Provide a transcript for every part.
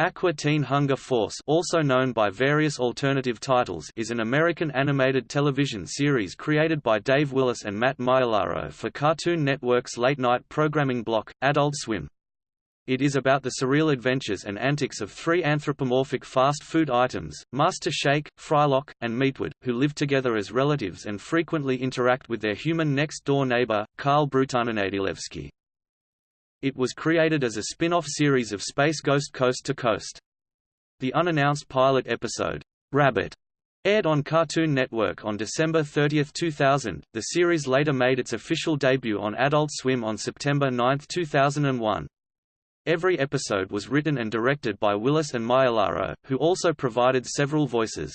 Aqua Teen Hunger Force also known by various alternative titles is an American animated television series created by Dave Willis and Matt Maiellaro for Cartoon Network's late-night programming block, Adult Swim. It is about the surreal adventures and antics of three anthropomorphic fast food items, Master Shake, Frylock, and Meatwad, who live together as relatives and frequently interact with their human next-door neighbor, Carl Brutananadilewski. It was created as a spin-off series of Space Ghost Coast to Coast. The unannounced pilot episode, Rabbit, aired on Cartoon Network on December 30, 2000. The series later made its official debut on Adult Swim on September 9, 2001. Every episode was written and directed by Willis and Maiellaro, who also provided several voices.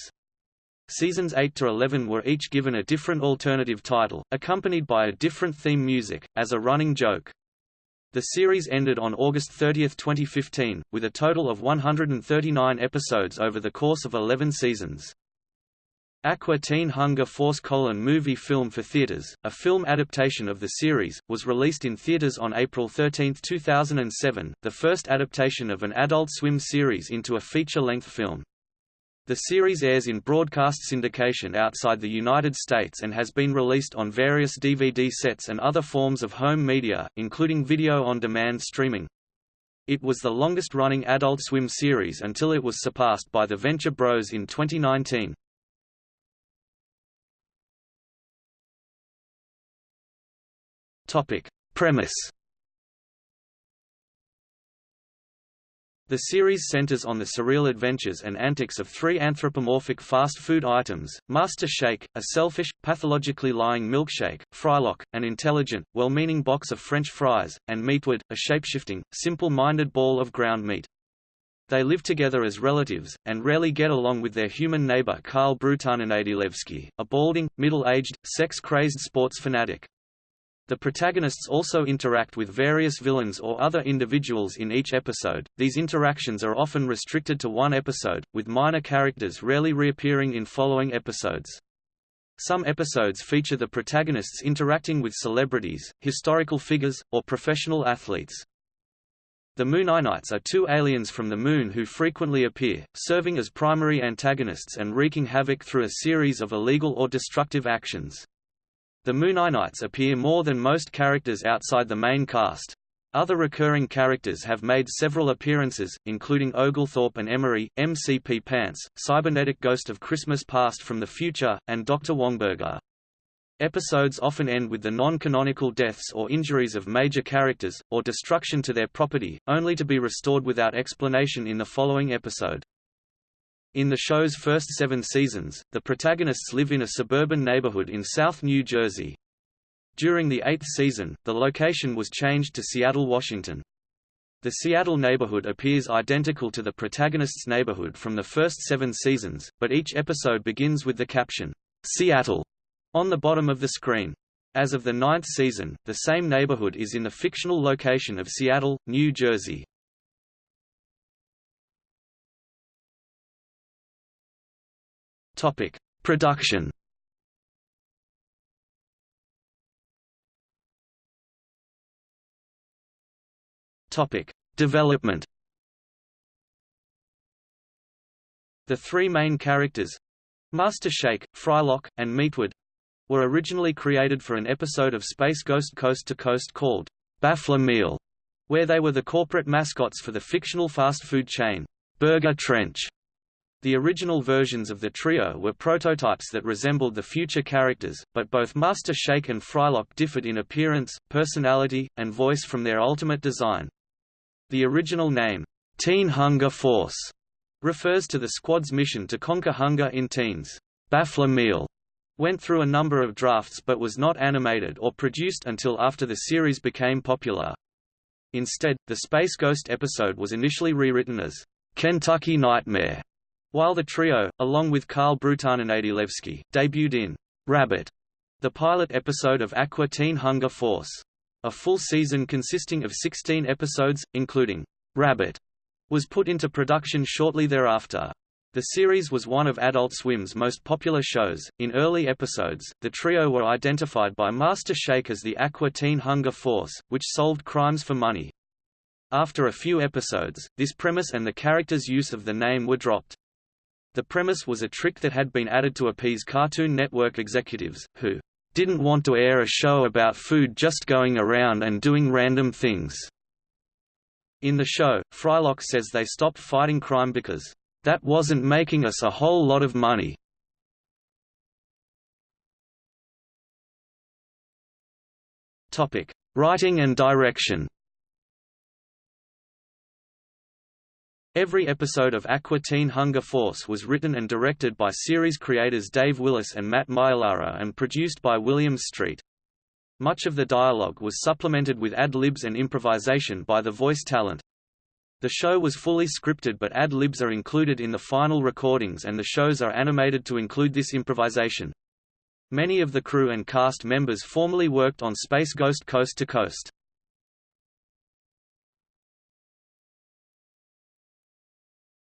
Seasons 8 to 11 were each given a different alternative title, accompanied by a different theme music, as a running joke. The series ended on August 30, 2015, with a total of 139 episodes over the course of 11 seasons. Aqua Teen Hunger Force colon movie film for theaters, a film adaptation of the series, was released in theaters on April 13, 2007, the first adaptation of an Adult Swim series into a feature-length film. The series airs in broadcast syndication outside the United States and has been released on various DVD sets and other forms of home media, including video-on-demand streaming. It was the longest-running Adult Swim series until it was surpassed by The Venture Bros in 2019. Topic. Premise The series centers on the surreal adventures and antics of three anthropomorphic fast food items, Master Shake, a selfish, pathologically lying milkshake, Frylock, an intelligent, well-meaning box of French fries, and Meatwad, a shapeshifting, simple-minded ball of ground meat. They live together as relatives, and rarely get along with their human neighbor Carl Brutananadilewski, a balding, middle-aged, sex-crazed sports fanatic. The protagonists also interact with various villains or other individuals in each episode. These interactions are often restricted to one episode, with minor characters rarely reappearing in following episodes. Some episodes feature the protagonists interacting with celebrities, historical figures, or professional athletes. The Mooninites are two aliens from the Moon who frequently appear, serving as primary antagonists and wreaking havoc through a series of illegal or destructive actions. The Mooninites appear more than most characters outside the main cast. Other recurring characters have made several appearances, including Oglethorpe and Emery, MCP Pants, Cybernetic Ghost of Christmas Past from the Future, and Dr. Wongburger. Episodes often end with the non-canonical deaths or injuries of major characters, or destruction to their property, only to be restored without explanation in the following episode. In the show's first seven seasons, the protagonists live in a suburban neighborhood in South New Jersey. During the eighth season, the location was changed to Seattle, Washington. The Seattle neighborhood appears identical to the protagonist's neighborhood from the first seven seasons, but each episode begins with the caption, Seattle, on the bottom of the screen. As of the ninth season, the same neighborhood is in the fictional location of Seattle, New Jersey. Topic: Production. Topic: Development. The three main characters, Master Shake, Frylock, and Meatwad, were originally created for an episode of Space Ghost Coast to Coast called Baffler Meal, where they were the corporate mascots for the fictional fast food chain, Burger Trench. The original versions of the trio were prototypes that resembled the future characters, but both Master Shake and Frylock differed in appearance, personality, and voice from their ultimate design. The original name, Teen Hunger Force, refers to the squad's mission to conquer hunger in teens. Baffler Meal went through a number of drafts but was not animated or produced until after the series became popular. Instead, the Space Ghost episode was initially rewritten as Kentucky Nightmare while the trio, along with Karl Adilevsky, debuted in Rabbit, the pilot episode of Aqua Teen Hunger Force. A full season consisting of 16 episodes, including Rabbit, was put into production shortly thereafter. The series was one of Adult Swim's most popular shows. In early episodes, the trio were identified by Master Shake as the Aqua Teen Hunger Force, which solved crimes for money. After a few episodes, this premise and the character's use of the name were dropped. The premise was a trick that had been added to appease Cartoon Network executives, who didn't want to air a show about food just going around and doing random things. In the show, Frylock says they stopped fighting crime because, "...that wasn't making us a whole lot of money." Writing and direction Every episode of Aqua Teen Hunger Force was written and directed by series creators Dave Willis and Matt Maiellaro and produced by Williams Street. Much of the dialogue was supplemented with ad-libs and improvisation by the voice talent. The show was fully scripted but ad-libs are included in the final recordings and the shows are animated to include this improvisation. Many of the crew and cast members formerly worked on Space Ghost Coast to Coast.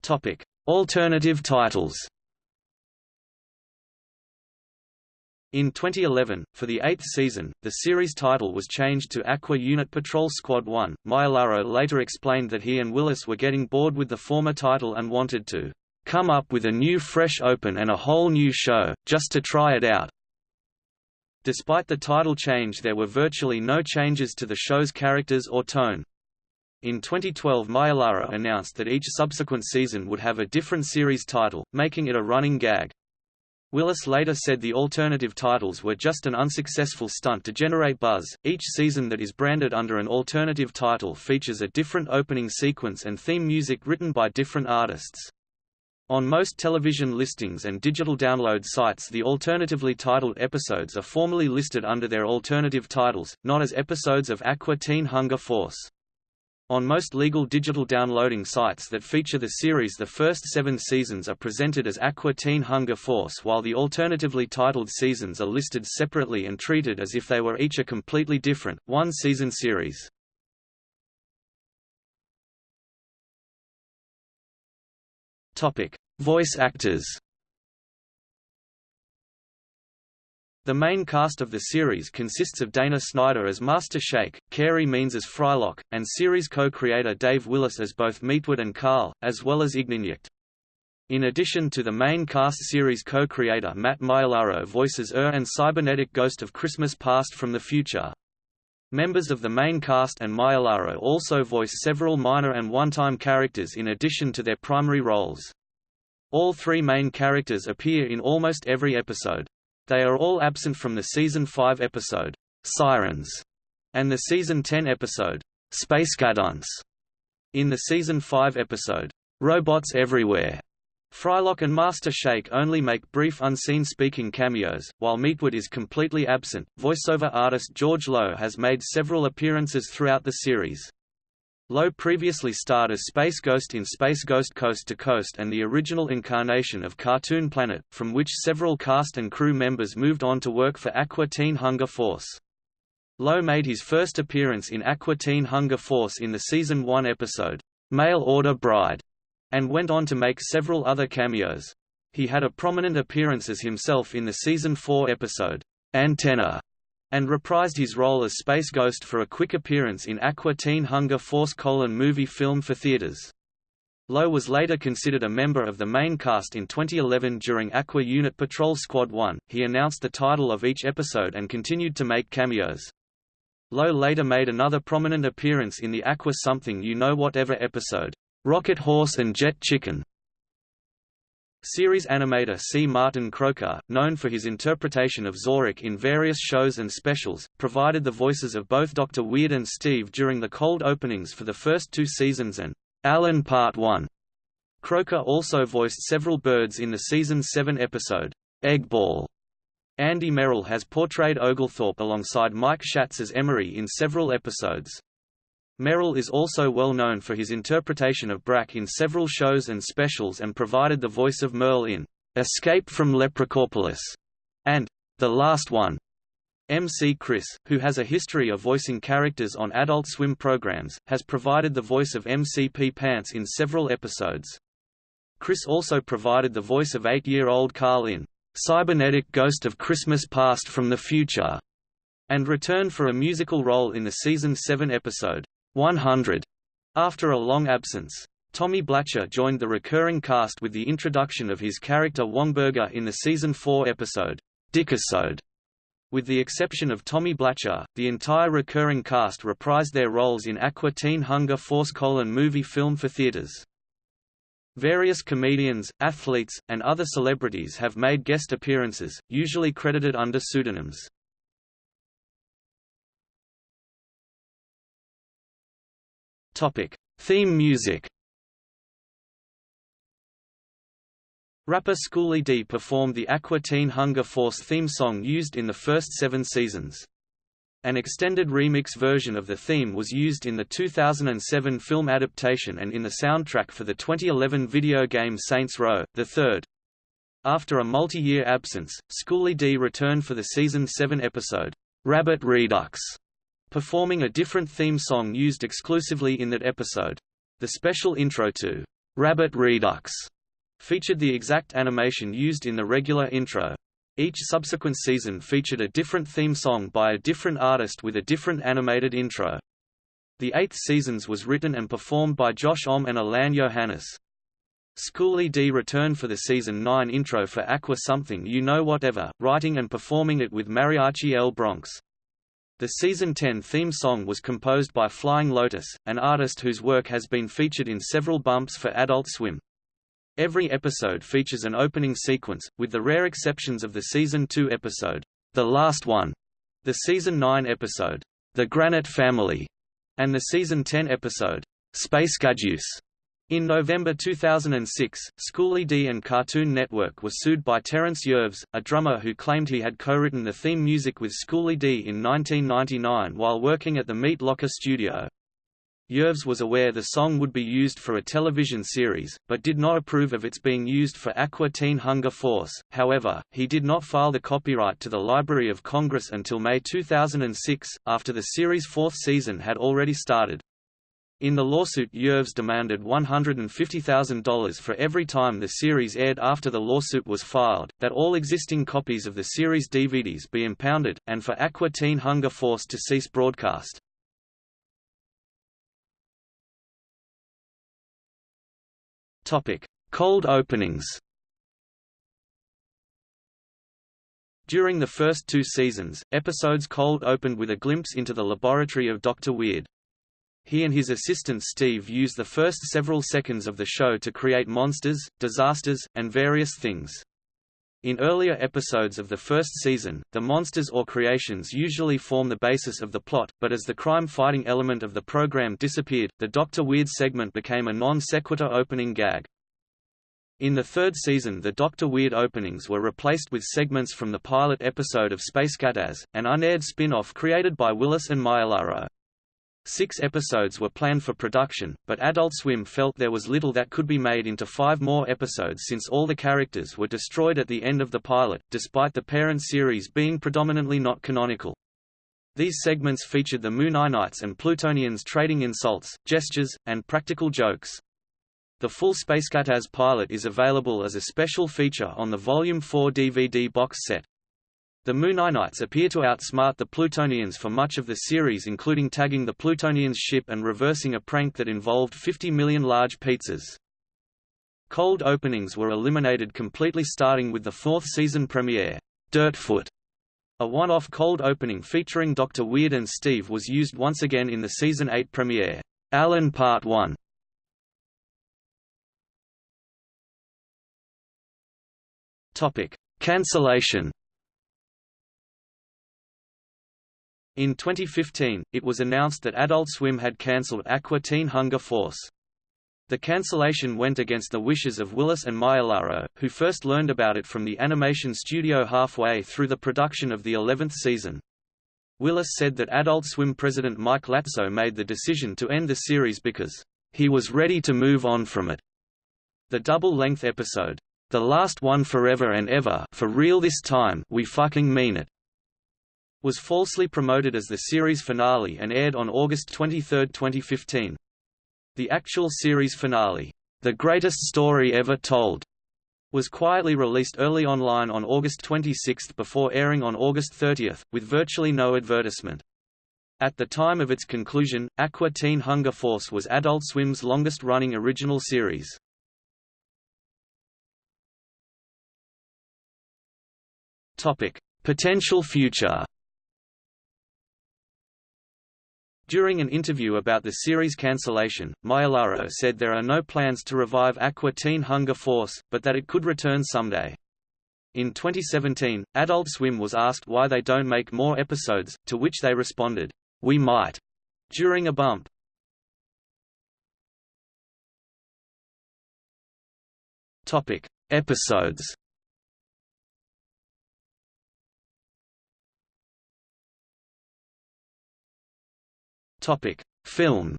Topic: Alternative titles. In 2011, for the eighth season, the series title was changed to Aqua Unit Patrol Squad 1. Maiellaro later explained that he and Willis were getting bored with the former title and wanted to come up with a new fresh open and a whole new show, just to try it out. Despite the title change there were virtually no changes to the show's characters or tone. In 2012 Maiellaro announced that each subsequent season would have a different series title, making it a running gag. Willis later said the alternative titles were just an unsuccessful stunt to generate buzz. Each season that is branded under an alternative title features a different opening sequence and theme music written by different artists. On most television listings and digital download sites the alternatively titled episodes are formally listed under their alternative titles, not as episodes of Aqua Teen Hunger Force. On most legal digital downloading sites that feature the series the first seven seasons are presented as Aqua Teen Hunger Force while the alternatively titled seasons are listed separately and treated as if they were each a completely different, one-season series. Voice actors The main cast of the series consists of Dana Snyder as Master Shake, Carey Means as Frylock, and series co-creator Dave Willis as both Meatwad and Carl, as well as Ignignokt. In addition to the main cast series co-creator Matt Maiellaro voices Er and cybernetic Ghost of Christmas Past from the Future. Members of the main cast and Maiellaro also voice several minor and one-time characters in addition to their primary roles. All three main characters appear in almost every episode. They are all absent from the season 5 episode, Sirens, and the season 10 episode, Spacecataz. In the season 5 episode, Robots Everywhere, Frylock and Master Shake only make brief unseen speaking cameos, while Meatwad is completely absent. Voiceover artist George Lowe has made several appearances throughout the series. Lowe previously starred as Space Ghost in Space Ghost Coast to Coast and the original incarnation of Cartoon Planet, from which several cast and crew members moved on to work for Aqua Teen Hunger Force. Lowe made his first appearance in Aqua Teen Hunger Force in the Season 1 episode, Mail Order Bride, and went on to make several other cameos. He had a prominent appearance as himself in the Season 4 episode, Antenna, and reprised his role as Space Ghost for a quick appearance in Aqua Teen Hunger Force colon movie film for theaters. Lowe was later considered a member of the main cast in 2011 during Aqua Unit Patrol Squad 1. He announced the title of each episode and continued to make cameos. Lowe later made another prominent appearance in the Aqua Something You Know Whatever episode, Rocket Horse and Jet Chicken, Series animator C. Martin Croker, known for his interpretation of Zorak in various shows and specials, provided the voices of both Dr. Weird and Steve during the cold openings for the first two seasons and Alan Part 1. Croker also voiced several birds in the season 7 episode, Egg Ball. Andy Merrill has portrayed Oglethorpe alongside Mike Schatz as Emery in several episodes. Merrill is also well known for his interpretation of Brak in several shows and specials and provided the voice of Merle in Escape from Leprechaupolis and The Last One. MC Chris, who has a history of voicing characters on Adult Swim programs, has provided the voice of MCP Pants in several episodes. Chris also provided the voice of eight-year-old Carl in Cybernetic Ghost of Christmas Past from the Future, and returned for a musical role in the season 7 episode 100 After a long absence, Tommy Blacha joined the recurring cast with the introduction of his character Wongburger in the season 4 episode, Dickisode. With the exception of Tommy Blacha, the entire recurring cast reprised their roles in Aqua Teen Hunger Force colon movie film for theaters. Various comedians, athletes, and other celebrities have made guest appearances, usually credited under pseudonyms. Topic: Theme music. Rapper Schooly D performed the Aqua Teen Hunger Force theme song used in the first seven seasons. An extended remix version of the theme was used in the 2007 film adaptation and in the soundtrack for the 2011 video game Saints Row, the third. After a multi-year absence, Schooly D returned for the season 7 episode, Rabbit Redux, performing a different theme song used exclusively in that episode. The special intro to Rabbit Redux featured the exact animation used in the regular intro. Each subsequent season featured a different theme song by a different artist with a different animated intro. The eighth seasons was written and performed by Josh Homme and Alain Johannes. Schooly D returned for the season 9 intro for Aqua Something You Know Whatever, writing and performing it with Mariachi El Bronx. The season 10 theme song was composed by Flying Lotus, an artist whose work has been featured in several bumps for Adult Swim. Every episode features an opening sequence, with the rare exceptions of the Season 2 episode, The Last One, the Season 9 episode, The Granite Family, and the Season 10 episode, Spacecataz. In November 2006, Schooly D and Cartoon Network were sued by Terence Yerves, a drummer who claimed he had co-written the theme music with Schooly D in 1999 while working at the Meat Locker studio. Yerves was aware the song would be used for a television series, but did not approve of its being used for Aqua Teen Hunger Force, however, he did not file the copyright to the Library of Congress until May 2006, after the series' fourth season had already started. In the lawsuit Yerves demanded $150,000 for every time the series aired after the lawsuit was filed, that all existing copies of the series DVDs be impounded, and for Aqua Teen Hunger Force to cease broadcast. Cold openings. During the first two seasons, episodes cold opened with a glimpse into the laboratory of Dr. Weird. He and his assistant Steve use the first several seconds of the show to create monsters, disasters, and various things. In earlier episodes of the first season, the monsters or creations usually form the basis of the plot, but as the crime-fighting element of the program disappeared, the Dr. Weird segment became a non sequitur opening gag. In the third season the Doctor Weird openings were replaced with segments from the pilot episode of Spacecataz, an unaired spin-off created by Willis and Maiellaro. Six episodes were planned for production, but Adult Swim felt there was little that could be made into five more episodes since all the characters were destroyed at the end of the pilot, despite the parent series being predominantly not canonical. These segments featured the Moon Mooninites and Plutonians trading insults, gestures, and practical jokes. The full Spacecataz pilot is available as a special feature on the Volume 4 DVD box set. The Mooninites appear to outsmart the Plutonians for much of the series including tagging the Plutonians' ship and reversing a prank that involved 50 million large pizzas. Cold openings were eliminated completely starting with the fourth season premiere, Dirtfoot. A one-off cold opening featuring Dr. Weird and Steve was used once again in the season 8 premiere, Alan Part 1. Topic: Cancellation In 2015, it was announced that Adult Swim had cancelled Aqua Teen Hunger Force. The cancellation went against the wishes of Willis and Maiellaro, who first learned about it from the animation studio halfway through the production of the 11th season. Willis said that Adult Swim president Mike Lazzo made the decision to end the series because, "...he was ready to move on from it." The double-length episode, "...the last one forever and ever for real this time we fucking mean it," was falsely promoted as the series finale and aired on August 23, 2015. The actual series finale, The Greatest Story Ever Told, was quietly released early online on August 26 before airing on August 30, with virtually no advertisement. At the time of its conclusion, Aqua Teen Hunger Force was Adult Swim's longest-running original series. Potential future. During an interview about the series cancellation, Maiellaro said there are no plans to revive Aqua Teen Hunger Force, but that it could return someday. In 2017, Adult Swim was asked why they don't make more episodes, to which they responded, "We might," during a bump. Topic: Episodes. Film.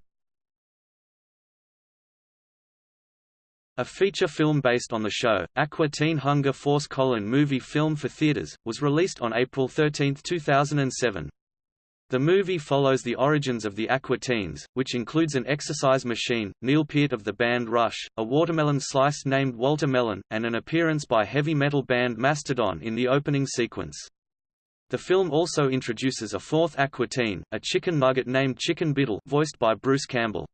A feature film based on the show, Aqua Teen Hunger Force colon movie film for theaters, was released on April 13, 2007. The movie follows the origins of the Aqua Teens, which includes an exercise machine, Neil Peart of the band Rush, a watermelon slice named Walter Melon, and an appearance by heavy metal band Mastodon in the opening sequence. The film also introduces a fourth Aqua Teen, a chicken nugget named Chicken Bittle voiced by Bruce Campbell.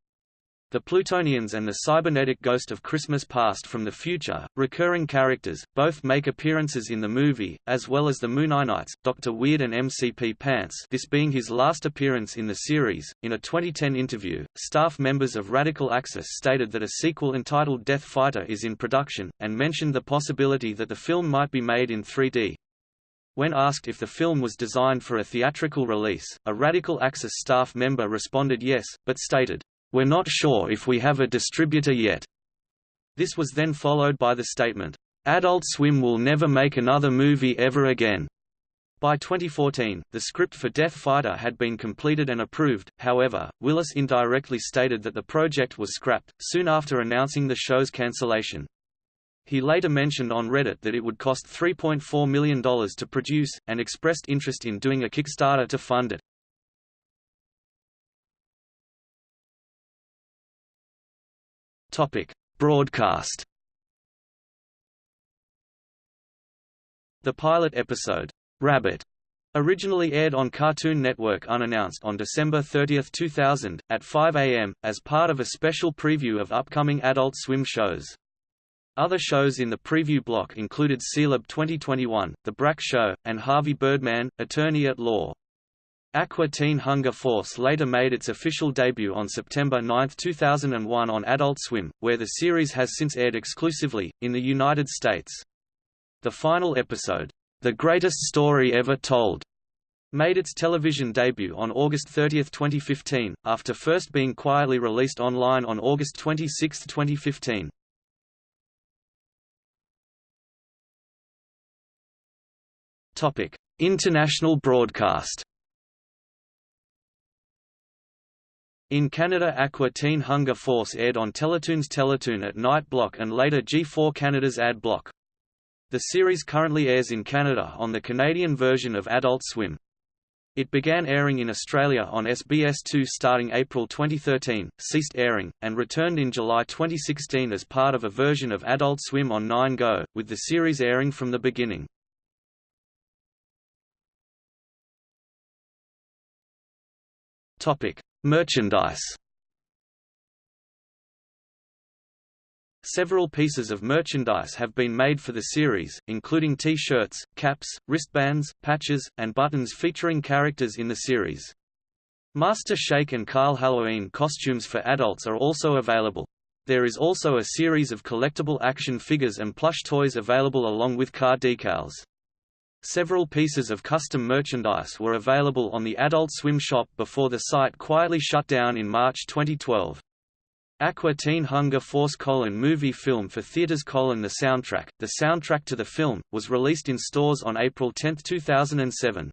The Plutonians and the cybernetic ghost of Christmas Past from the future, recurring characters, both make appearances in the movie, as well as the Mooninites, Dr. Weird and MCP Pants this being his last appearance in the series. In a 2010 interview, staff members of Radical Axis stated that a sequel entitled Death Fighter is in production, and mentioned the possibility that the film might be made in 3D. When asked if the film was designed for a theatrical release, a Radical Axis staff member responded yes, but stated, "We're not sure if we have a distributor yet." This was then followed by the statement, "Adult Swim will never make another movie ever again." By 2014, the script for Death Fighter had been completed and approved, however, Willis indirectly stated that the project was scrapped, soon after announcing the show's cancellation. He later mentioned on Reddit that it would cost $3.4 million to produce, and expressed interest in doing a Kickstarter to fund it. Topic: Broadcast. The pilot episode, Rabbit, originally aired on Cartoon Network unannounced on December 30, 2000, at 5 a.m., as part of a special preview of upcoming Adult Swim shows. Other shows in the preview block included Sealab 2021, The Brak Show, and Harvey Birdman, Attorney at Law. Aqua Teen Hunger Force later made its official debut on September 9, 2001 on Adult Swim, where the series has since aired exclusively, in the United States. The final episode, The Greatest Story Ever Told, made its television debut on August 30, 2015, after first being quietly released online on August 26, 2015. Topic: International broadcast. In Canada Aqua Teen Hunger Force aired on Teletoon's Teletoon at Night Block and later G4 Canada's Ad Block. The series currently airs in Canada on the Canadian version of Adult Swim. It began airing in Australia on SBS2 starting April 2013, ceased airing, and returned in July 2016 as part of a version of Adult Swim on 9 Go, with the series airing from the beginning. Topic: Merchandise. Several pieces of merchandise have been made for the series, including T-shirts, caps, wristbands, patches, and buttons featuring characters in the series. Master Shake and Carl Halloween costumes for adults are also available. There is also a series of collectible action figures and plush toys available along with car decals. Several pieces of custom merchandise were available on the Adult Swim shop before the site quietly shut down in March 2012. Aqua Teen Hunger Force colon movie film for theaters colon the soundtrack, the soundtrack to the film, was released in stores on April 10, 2007.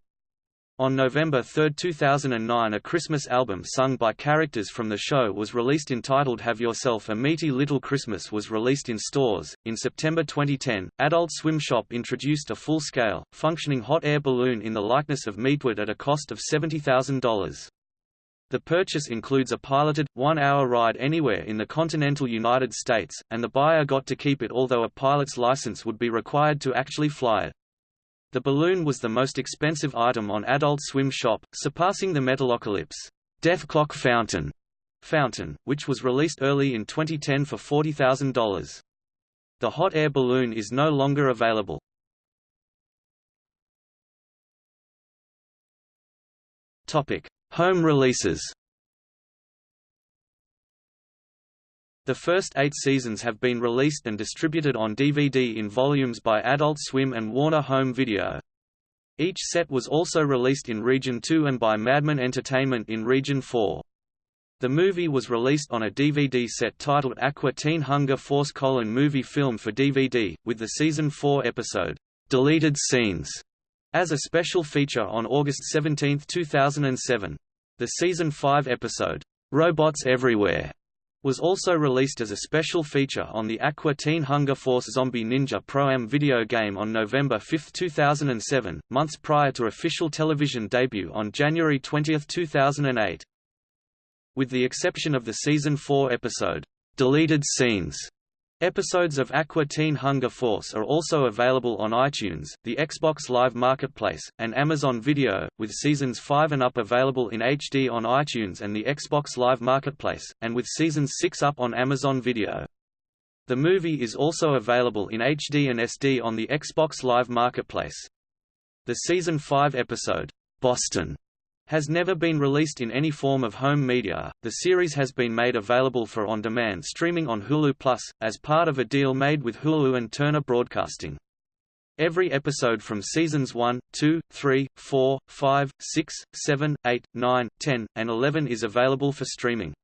On November 3, 2009 a Christmas album sung by characters from the show was released entitled Have Yourself a Meaty Little Christmas was released in stores. In September 2010, Adult Swim Shop introduced a full-scale, functioning hot air balloon in the likeness of Meatwad at a cost of $70,000. The purchase includes a piloted, one-hour ride anywhere in the continental United States, and the buyer got to keep it although a pilot's license would be required to actually fly it. The balloon was the most expensive item on Adult Swim Shop, surpassing the Metalocalypse Dethklok Fountain, fountain, which was released early in 2010 for $40,000. The hot air balloon is no longer available. Topic: Home releases. The first eight seasons have been released and distributed on DVD in volumes by Adult Swim and Warner Home Video. Each set was also released in Region 2 and by Madman Entertainment in Region 4. The movie was released on a DVD set titled Aqua Teen Hunger Force colon movie film for DVD, with the Season 4 episode, Deleted Scenes, as a special feature on August 17, 2007. The Season 5 episode, Robots Everywhere, was also released as a special feature on the Aqua Teen Hunger Force Zombie Ninja Pro-Am video game on November 5, 2007, months prior to official television debut on January 20, 2008. With the exception of the Season 4 episode, Deleted Scenes, Episodes of Aqua Teen Hunger Force are also available on iTunes, the Xbox Live Marketplace, and Amazon Video, with Seasons 5 and up available in HD on iTunes and the Xbox Live Marketplace, and with Seasons 6 up on Amazon Video. The movie is also available in HD and SD on the Xbox Live Marketplace. The Season 5 episode, Boston, has never been released in any form of home media. The series has been made available for on-demand streaming on Hulu Plus, as part of a deal made with Hulu and Turner Broadcasting. Every episode from seasons 1, 2, 3, 4, 5, 6, 7, 8, 9, 10, and 11 is available for streaming.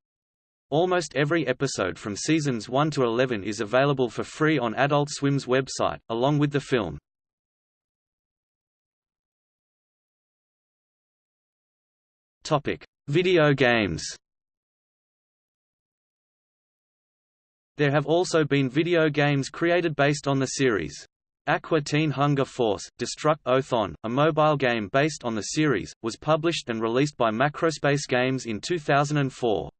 Almost every episode from seasons 1 to 11 is available for free on Adult Swim's website, along with the film. Topic: Video games. There have also been video games created based on the series. Aqua Teen Hunger Force, Destruct Othon, a mobile game based on the series, was published and released by Macrospace Games in 2004.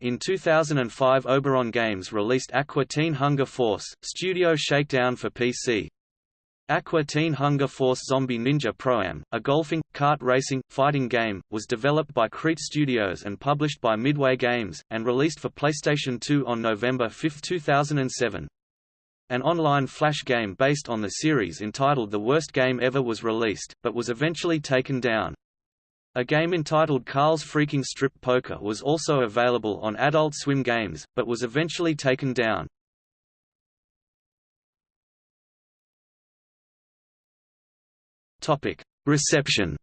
In 2005 Oberon Games released Aqua Teen Hunger Force, Studio Shakedown for PC, Aqua Teen Hunger Force Zombie Ninja Pro-Am, a golfing, kart racing, fighting game, was developed by Creat Studios and published by Midway Games, and released for PlayStation 2 on November 5, 2007. An online flash game based on the series entitled The Worst Game Ever was released, but was eventually taken down. A game entitled Carl's Freaking Strip Poker was also available on Adult Swim Games, but was eventually taken down. Reception.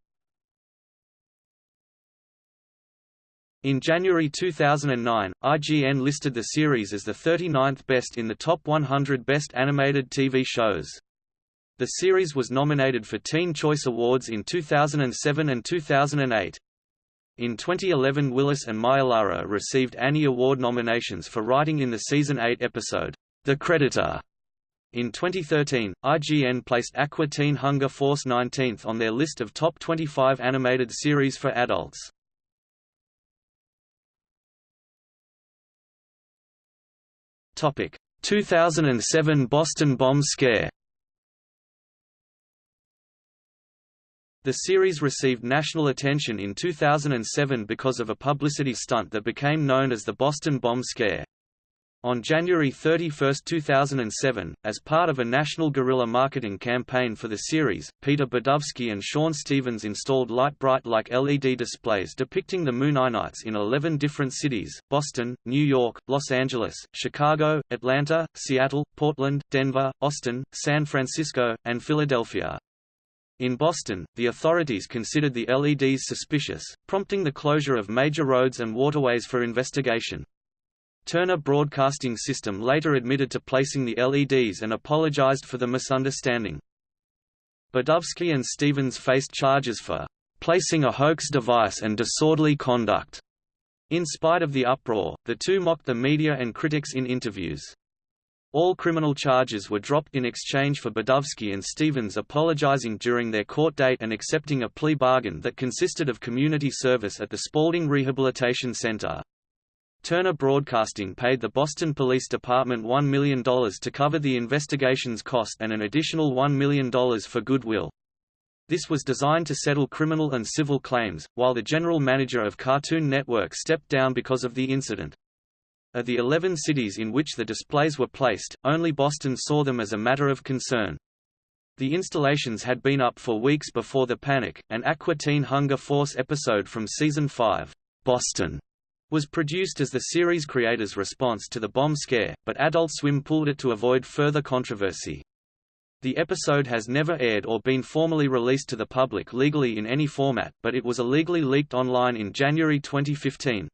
In January 2009, IGN listed the series as the 39th best in the top 100 best animated TV shows. The series was nominated for Teen Choice Awards in 2007 and 2008. In 2011 Willis and Maiellaro received Annie Award nominations for writing in the Season 8 episode, The Creditor, in 2013, IGN placed Aqua Teen Hunger Force 19th on their list of top 25 animated series for adults. Topic: 2007 Boston bomb scare. The series received national attention in 2007 because of a publicity stunt that became known as the Boston bomb scare. On January 31, 2007, as part of a national guerrilla marketing campaign for the series, Peter Berdovsky and Shawn Stevens installed Lite-Brite like LED displays depicting the Mooninites in 11 different cities, Boston, New York, Los Angeles, Chicago, Atlanta, Seattle, Portland, Denver, Austin, San Francisco, and Philadelphia. In Boston, the authorities considered the LEDs suspicious, prompting the closure of major roads and waterways for investigation. Turner Broadcasting System later admitted to placing the LEDs and apologized for the misunderstanding. Berdovsky and Stevens faced charges for placing a hoax device and disorderly conduct. In spite of the uproar, the two mocked the media and critics in interviews. All criminal charges were dropped in exchange for Berdovsky and Stevens apologizing during their court date and accepting a plea bargain that consisted of community service at the Spaulding Rehabilitation Center. Turner Broadcasting paid the Boston Police Department $1 million to cover the investigation's cost and an additional $1 million for goodwill. This was designed to settle criminal and civil claims, while the general manager of Cartoon Network stepped down because of the incident. Of the 11 cities in which the displays were placed, only Boston saw them as a matter of concern. The installations had been up for weeks before the panic. An Aqua Teen Hunger Force episode from season 5, Boston, was produced as the series creators' response to the bomb scare, but Adult Swim pulled it to avoid further controversy. The episode has never aired or been formally released to the public legally in any format, but it was illegally leaked online in January 2015.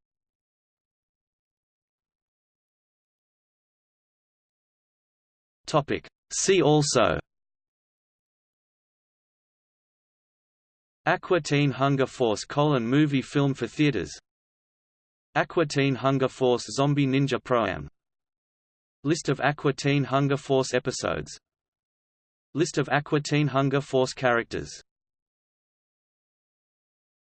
Topic. See also Aqua Teen Hunger Force colon movie film for theaters Aqua Teen Hunger Force Zombie Ninja Pro-Am List of Aqua Teen Hunger Force episodes. List of Aqua Teen Hunger Force characters